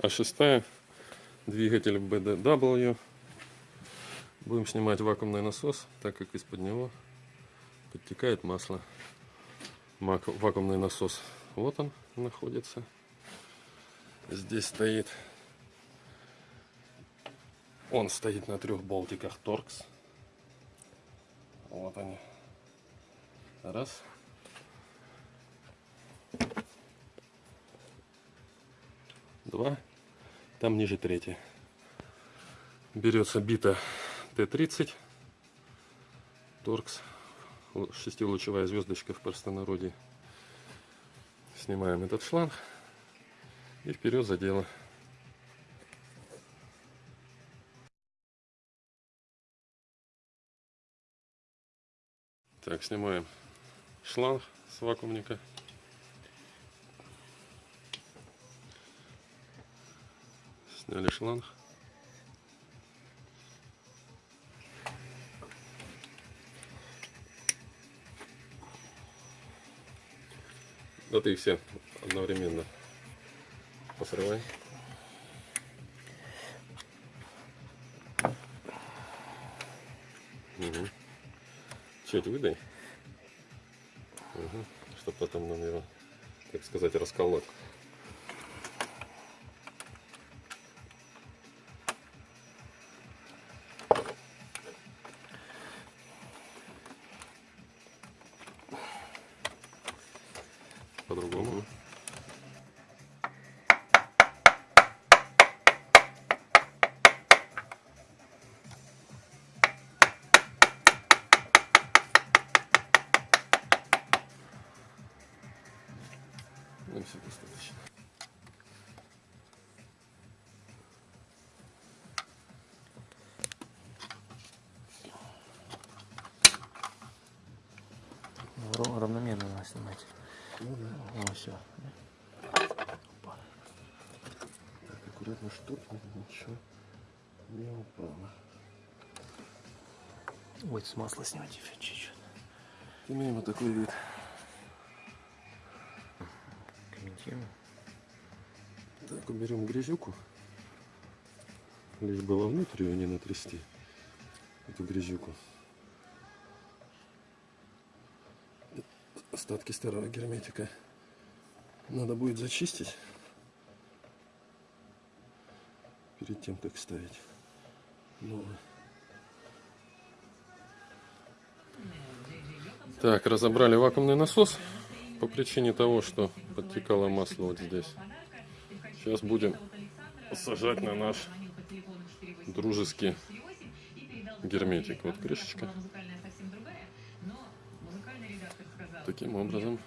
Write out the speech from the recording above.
а шестая двигатель BDW. Будем снимать вакуумный насос, так как из-под него подтекает масло. Вакуумный насос, вот он находится. Здесь стоит, он стоит на трех болтиках Торкс. Вот они. Раз. Два. Там ниже третий. Берется бита Т-30. Торкс. Шестилучевая звездочка в простонародье. Снимаем этот шланг. И вперед за дело. Так, снимаем шланг с вакуумника. Сняли шланг. Да ты все одновременно посрывай. Угу. Чуть выдай. Угу. Чтобы потом нам его, так сказать, расколоть. По-другому. Ну, все достаточно. Равномерно надо снимать. Ну все. Так, аккуратно, чтоб ничего не упало. Ой, с масла снимать еще чуть-чуть. Имеем вот такой вид. Комментируем. Так, уберем грязюку. Лишь было внутрь ее не натрясти. Эту грязюку. Остатки старого герметика надо будет зачистить. Перед тем, как ставить новый. Так, разобрали вакуумный насос по причине того, что подтекало масло вот здесь. Сейчас будем сажать на наш дружеский герметик. Вот крышечка. Таким образом